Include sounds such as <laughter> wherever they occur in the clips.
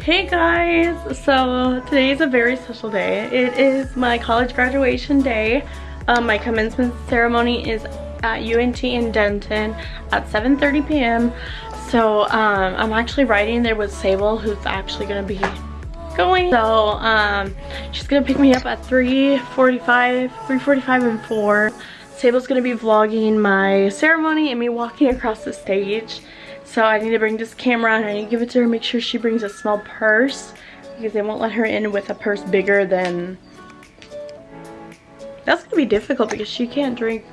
Hey guys! So today is a very special day. It is my college graduation day. Um, my commencement ceremony is at UNT in Denton at 7.30 p.m. So um, I'm actually riding there with Sable who's actually going to be going. So um, she's going to pick me up at 3.45, 3.45 and 4. Sable's going to be vlogging my ceremony and me walking across the stage. So I need to bring this camera and I need to give it to her, make sure she brings a small purse because they won't let her in with a purse bigger than... That's gonna be difficult because she can't drink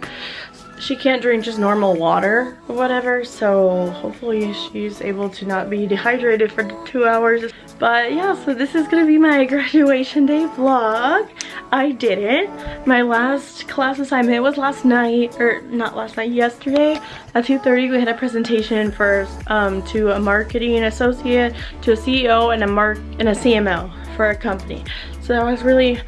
she can't drink just normal water or whatever so hopefully she's able to not be dehydrated for two hours but yeah so this is gonna be my <laughs> graduation day vlog. I did it. My last class assignment was last night or not last night yesterday. At 2:30, we had a presentation for um, to a marketing associate to a ceo and a mark and a cmo for a company. So that was really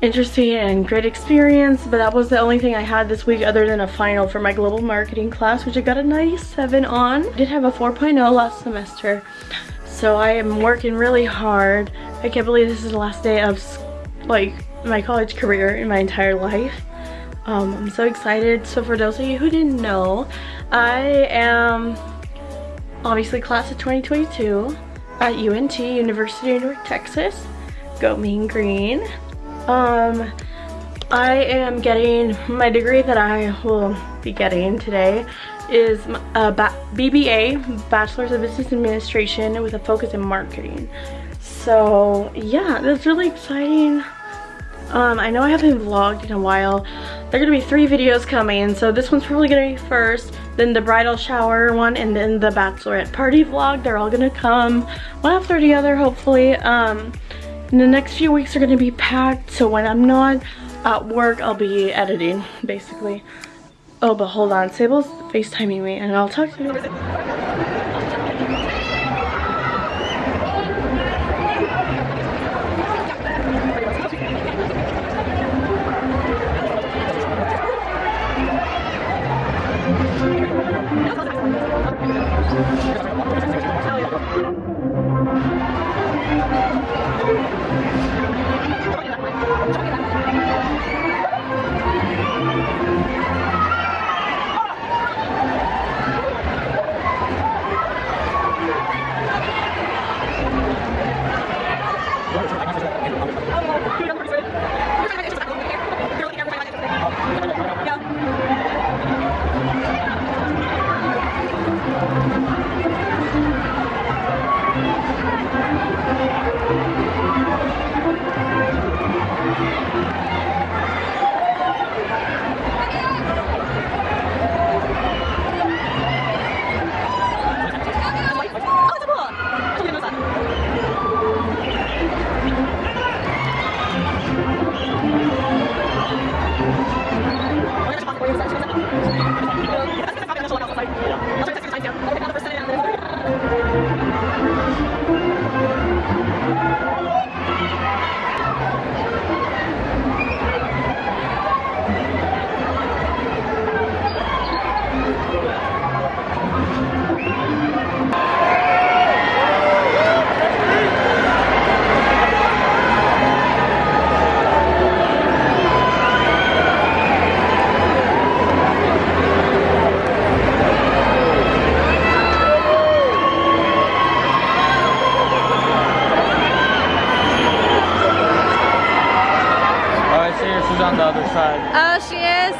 interesting and great experience but that was the only thing I had this week other than a final for my global marketing class which I got a 97 on. I did have a 4.0 last semester so I am working really hard. I can't believe this is the last day of like my college career in my entire life. Um, I'm so excited. So for those of you who didn't know, I am obviously class of 2022 at UNT, University of North Texas. Go Mean Green. Um, I am getting, my degree that I will be getting today is a BBA, Bachelor's of Business Administration with a focus in marketing. So yeah, that's really exciting. Um, I know I haven't vlogged in a while. There are gonna be three videos coming, so this one's probably gonna be first, then the bridal shower one, and then the bachelorette party vlog. They're all gonna come one after the other, hopefully. Um, the next few weeks are going to be packed, so when I'm not at work, I'll be editing, basically. Oh, but hold on. Sable's FaceTiming me, and I'll talk to you. Oh, she is?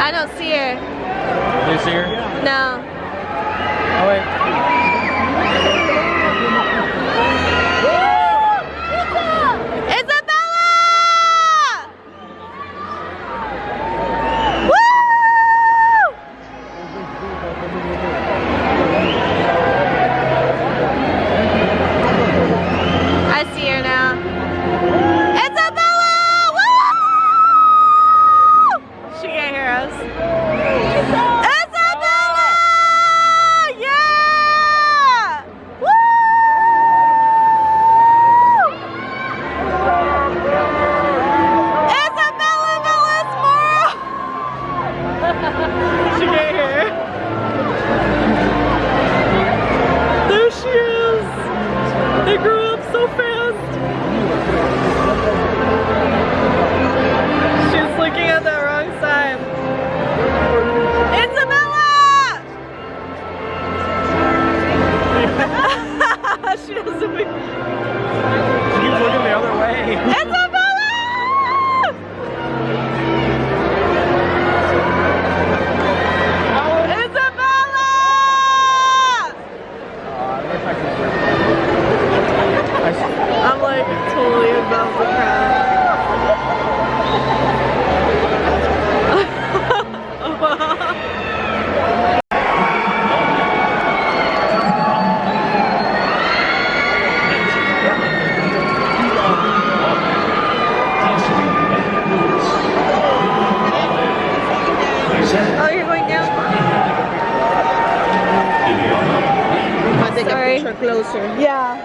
I don't see her. Do you see her? No. Oh, wait. Isabella! Woo! Closer. Yeah,